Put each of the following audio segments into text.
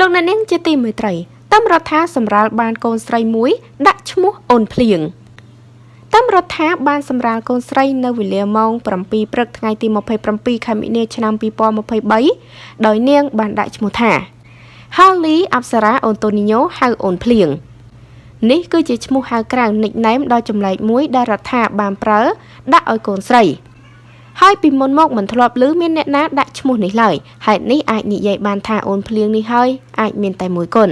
លោកអ្នកនាងជាទីមេត្រីតាមរដ្ឋាសម្រាលបានកូនស្រីមួយ ដាក់ឈ្មោះអូនភ្លៀងតាមរដ្ឋាបានសម្រាលកូនស្រីនៅវេលាម៉ោង7ព្រឹកថ្ងៃទី27ខែមិនិនាឆ្នាំ2023ដោយនាង បានដាក់ឈ្មោះថា Holly Apsara Antonio ហៅអូនភ្លៀងនេះគឺជាឈ្មោះហៅក្រៅ nickname ដ៏ចម្លែកមួយដែលរដ្ឋាបានប្រើ ដាក់ឲ្យកូនស្រី ហើយពីមុនមកមិនធ្លាប់ឮមានអ្នកណាដាក់ឈ្មោះនេះឡើយហេតុនេះអាចនិយាយបានថាអូនភ្លៀងនេះហើយអាចមានតែមួយគុណ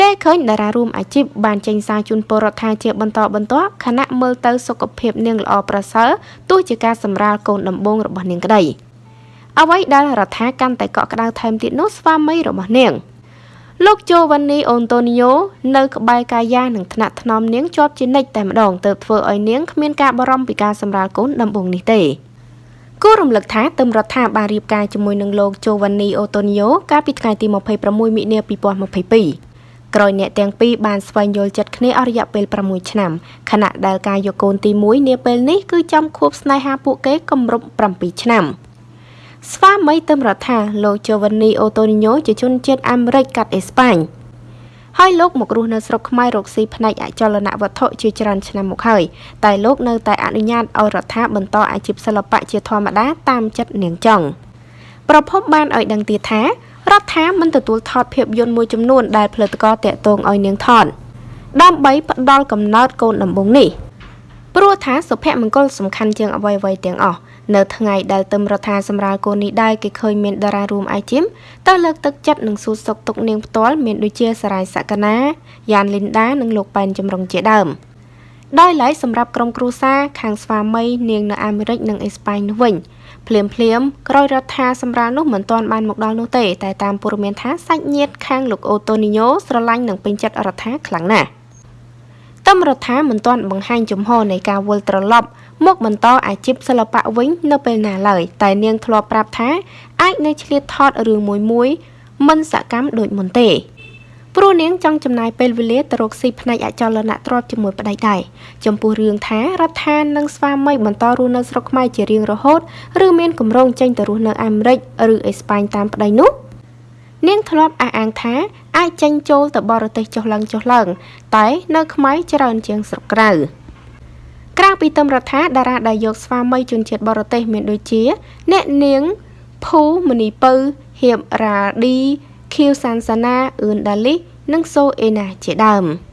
គេឃើញតារារួមអាជីពបានចេញសារជូនពលរដ្ឋថាជាបន្តបន្ទាប់ខណៈមើលទៅសុខភាពនាងល្អប្រសើរទោះជាការសម្រាលកូនដំបងរបស់នាងក្តីអ្វីដែលរដ្ឋាកាន់តែកក់ក្ដៅថែមទៀតនោះស្វាមីរបស់នាងលោកជូវ៉ានីអូនតូនីយ៉ូនៅក្បែរកាយានិងថ្នាក់ថ្នមនាងជាប់ជានិច្ចតែម្ដងទើបធ្វើឲ្យនាងគ្មានការបារម្ភពីការសម្រាលកូនដំបងនេះទេ គួររំលឹកថាទឹមរដ្ឋាបានរៀបការជាមួយនឹងលោកជូវ៉ានីអូតូនីយ៉ូកាលពីថ្ងៃទី26មិនិនា2022ក្រោយអ្នកទាំងពីរបានស្វែងយល់ចិត្តគ្នាអស់រយៈពេល6ឆ្នាំខណៈដែលការយកកូនទី1នាពេលនេះគឺចំខួបស្នេហាពួកគេគម្រប់7ឆ្នាំស្វាមីទឹមរដ្ឋាលោកជូវ៉ានីអូតូនីញ៉ូជាជនជាតិអាមេរិកកាត់អេស្ប៉ាញ ហើយលោកមករស់នៅស្រុកខ្មែររកស៊ីផ្នែកអចលនវត្ថុជាច្រើនឆ្នាំមកហើយតែលោកនៅតែអនុញ្ញាតឲ្យរដ្ឋាបន្តអាជីពសិល្បៈជាធម្មតាតាមចិត្តនាងចង់ប្រភពបានឲ្យដឹងទៀតថារដ្ឋាមិនទទួលថតភាពយន្តមួយចំនួនដែលផលិតករតាក់ទងឲ្យនាងថតដើម្បីផ្ដល់កំណើតកូនដំបងនេះ ព្រោះថាសុភមង្គលសំខាន់ជាងអ្វីៗទាំងអស់នៅថ្ងៃដែលទឹមរដ្ឋាសម្រាលកូននេះដែរគេឃើញមានតារារួមអាយជីមទៅលើកទឹកចិត្តនិងសួរសុខទុក្ខនាងផ្ទាល់មានដូចជាសារាយសក្កណាយ៉ានលីនដានិងលោកប៉ែនចម្រុងជាដើមដោយឡែកសម្រាប់ក្រុមគ្រួសារខាងស្វាមីនាងនៅអាមេរិកនិងអេស្ប៉ាញនោះវិញភ្លាមភ្លាមក្រោយរដ្ឋាសម្រាលនោះមិនទាន់បានមកដល់នោះទេតែតាមព័ត៌មានថាសាច់ញាតិខាងលោកអូតូនីញ៉ូស្រឡាញ់និងពេញចិត្តរដ្ឋាខ្លាំងណាស់ តំរដ្ឋាមិនទាន់បង្ហាញជំហរនៃការវិលត្រឡប់មកបន្តអាជីពសិល្បៈវិញនៅពេលណាឡើយតែនាងធ្លាប់ប្រាប់ថាអាចនៅឆ្លៀតថតរឿងមួយមួយមិនសកម្មដូចមុនទេព្រោះនាងចង់ចំណាយពេលវេលាទៅរកស៊ីផ្នែកអចលនទ្រព្យជាមួយប្តីដែរចំពោះរឿងថារដ្ឋាននិងស្វាមីបន្តរស់នៅស្រុកខ្មែរជារៀងរហូត ឬមានគម្រោងចេញទៅរស់នៅអាមេរិកឬអេស្ប៉ាញតាមប្តីនោះ នាងធ្លាប់អះអាងថាអាចចេញចូលទៅបរទេសចុះឡើងចុះឡើង តែនៅខ្មែរច្រើនជាងស្រុកក្រៅក្រៅពីទឹមរដ្ឋាតារាដែលយកស្វាមីជនជាតិបរទេសមានដូចជា អ្នកនាងភូមនីពៅហៀបរ៉ាឌីខៀវសានសាណាអឿនដាលី និងសូអេណាជាដើម។